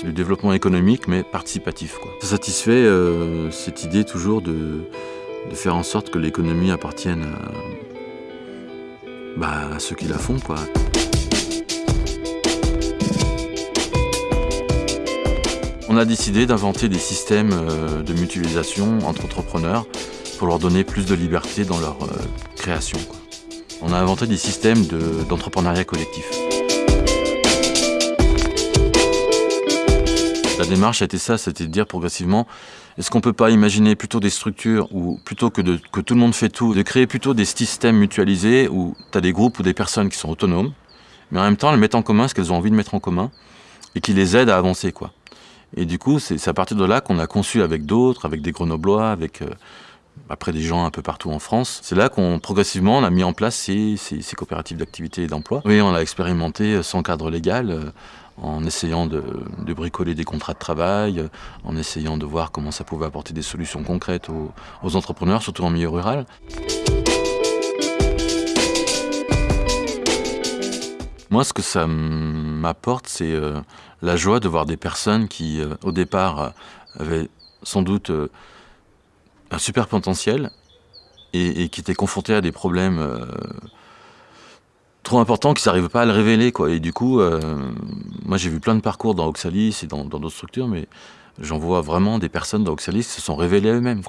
C'est du développement économique, mais participatif. Ça satisfait euh, cette idée toujours de, faire en sorte que l'économie appartienne à, bah, à ceux qui la font. Quoi. On a décidé d'inventer des systèmes euh, de mutualisation entre entrepreneurs pour leur donner plus de liberté dans leur euh, création. On a inventé des systèmes d'entrepreneuriat de, collectif. La démarche a été ça, c'était de dire progressivement, est-ce qu'on ne peut pas imaginer plutôt des structures où, plutôt que, tout le monde fait tout, de créer plutôt des systèmes mutualisés où tu as des groupes ou des personnes qui sont autonomes, mais en même temps elles mettent en commun ce qu'elles ont envie de mettre en commun et qui les aident à avancer. quoi. Et du coup, c'est à partir de là qu'on a conçu avec d'autres, avec des Grenoblois, avec euh, après des gens un peu partout en France. C'est là qu'on progressivement on a mis en place ces, coopératives d'activité et d'emploi. Oui, on a expérimenté euh, sans cadre légal, euh, en essayant de, bricoler des contrats de travail, en essayant de voir comment ça pouvait apporter des solutions concrètes aux, entrepreneurs, surtout en milieu rural. Moi, ce que ça m'apporte, c'est euh, la joie de voir des personnes qui, euh, au départ, euh, avaient sans doute un super potentiel et, qui étaient confrontées à des problèmes trop importants qu'ils n'arrivaient pas à le révéler. Quoi. Et du coup, euh, moi, j'ai vu plein de parcours dans Oxalis et dans d'autres structures, mais j'en vois vraiment des personnes dans Oxalis qui se sont révélées eux-mêmes.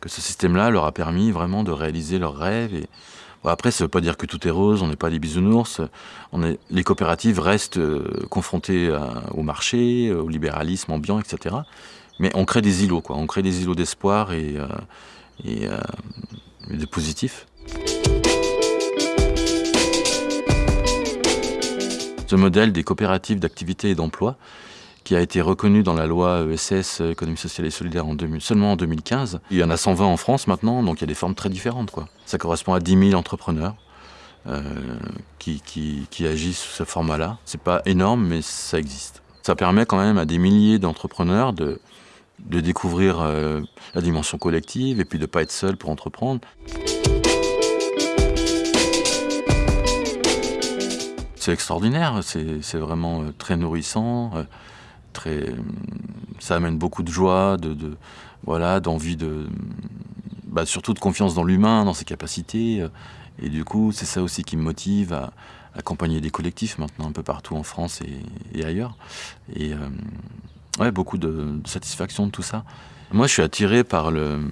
Que ce système-là leur a permis vraiment de réaliser leurs rêves et, après, ça ne veut pas dire que tout est rose, on n'est pas des bisounours. Les coopératives restent euh, confrontées au marché, au libéralisme ambiant, etc. Mais on crée des îlots, quoi. On crée des îlots d'espoir euh, euh, et de positifs. Ce modèle des coopératives d'activité et d'emploi, qui a été reconnu dans la loi ESS, économie sociale et solidaire, en 2000, seulement en 2015. Il y en a 120 en France maintenant, donc il y a des formes très différentes. Ça correspond à 10 000 entrepreneurs euh, qui, qui, qui, agissent sous ce format-là. C'est pas énorme, mais ça existe. Ça permet quand même à des milliers d'entrepreneurs de, de découvrir euh, la dimension collective et puis de ne pas être seul pour entreprendre. C'est extraordinaire, c'est vraiment euh, très nourrissant. Euh, très, ça amène beaucoup de joie, de, voilà, d'envie de, bah, surtout de confiance dans l'humain, dans ses capacités. Et du coup, c'est ça aussi qui me motive à accompagner des collectifs maintenant un peu partout en France et, ailleurs. Et euh, ouais, beaucoup de, satisfaction de tout ça. Moi, je suis attiré par le,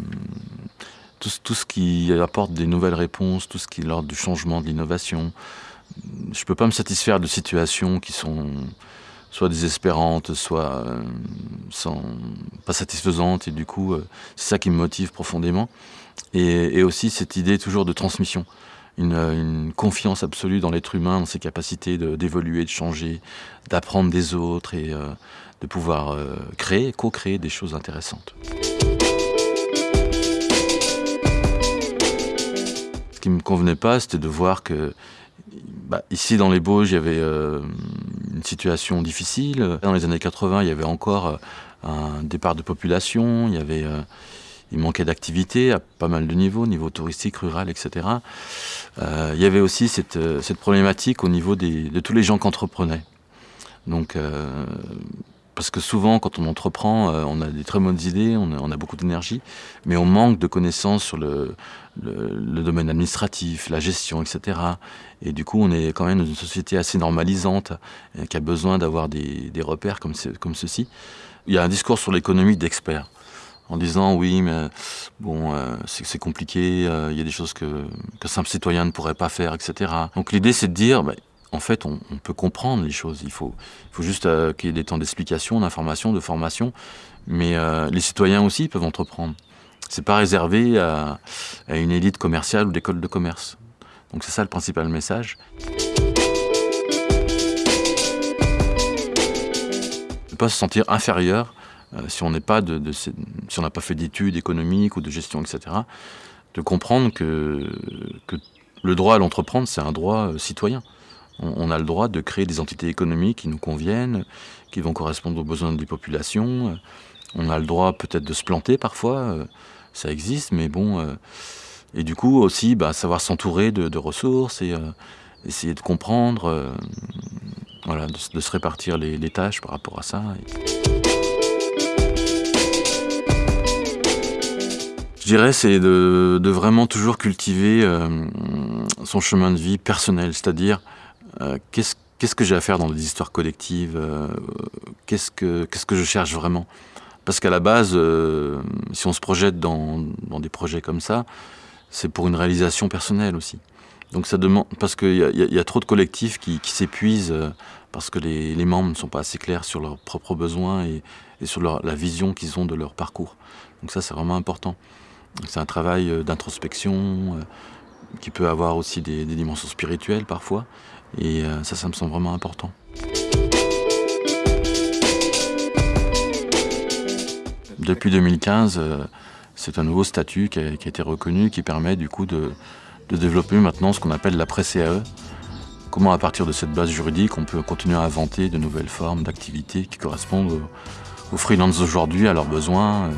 tout, tout, ce qui apporte des nouvelles réponses, tout ce qui est l'ordre du changement, de l'innovation. Je ne peux pas me satisfaire de situations qui sont soit désespérantes, soit euh, sans, pas satisfaisantes. Et du coup, euh, c'est ça qui me motive profondément. Et, aussi cette idée toujours de transmission. Une, une confiance absolue dans l'être humain, dans ses capacités d'évoluer, de, changer, d'apprendre des autres et euh, de pouvoir euh, créer, co-créer des choses intéressantes. Ce qui me convenait pas, c'était de voir que bah, ici dans les Bauges, il y avait euh, une situation difficile. Dans les années 80, il y avait encore euh, un départ de population, il y avait, euh, manquait d'activité à pas mal de niveaux, niveau touristique, rural, etc. Il y avait aussi cette, problématique au niveau de tous les gens qui entreprenaient. Donc, parce que souvent, quand on entreprend, euh, on a des très bonnes idées, on a, beaucoup d'énergie, mais on manque de connaissances sur le, domaine administratif, la gestion, etc. Et du coup, on est quand même dans une société assez normalisante, euh, qui a besoin d'avoir des, repères comme, ceci. Il y a un discours sur l'économie d'experts, en disant oui, mais bon, euh, c'est compliqué, il y a des choses que, que simple citoyen ne pourrait pas faire, etc. Donc l'idée, c'est de dire, bah, en fait, on, peut comprendre les choses. Il faut, juste euh, qu'il y ait des temps d'explication, d'information, de formation. Mais euh, les citoyens aussi peuvent entreprendre. C'est pas réservé à, une élite commerciale ou d'école de commerce. Donc c'est ça le principal message. Ne pas se sentir inférieur euh, si on n'a pas fait d'études économiques ou de gestion, etc. De comprendre que, le droit à l'entreprendre, c'est un droit citoyen on, a le droit de créer des entités économiques qui nous conviennent, qui vont correspondre aux besoins des populations. On a le droit peut-être de se planter parfois, euh, ça existe, mais bon. Euh, et du coup aussi, bah, savoir s'entourer de, ressources et euh, essayer de comprendre voilà, de, se répartir les, tâches par rapport à ça. Je dirais c'est de, vraiment toujours cultiver euh, son chemin de vie personnel, c'est-à-dire euh, qu'est-ce que j'ai à faire dans des histoires collectives, euh, qu'est-ce que je cherche vraiment? Parce qu'à la base, si on se projette dans, des projets comme ça, c'est pour une réalisation personnelle aussi. Donc ça demande parce qu'il y, a trop de collectifs qui, s'épuisent parce que les, membres ne sont pas assez clairs sur leurs propres besoins et, sur la vision qu'ils ont de leur parcours. Donc ça, c'est vraiment important. C'est un travail euh, d'introspection euh, qui peut avoir aussi des, dimensions spirituelles parfois. Et euh, ça, ça me semble vraiment important. Depuis 2015, c'est un nouveau statut qui a, été reconnu, qui permet du coup de, développer maintenant ce qu'on appelle l'après-CAE. Comment à partir de cette base juridique, on peut continuer à inventer de nouvelles formes d'activités qui correspondent aux, aux freelances d'aujourd'hui, à leurs besoins.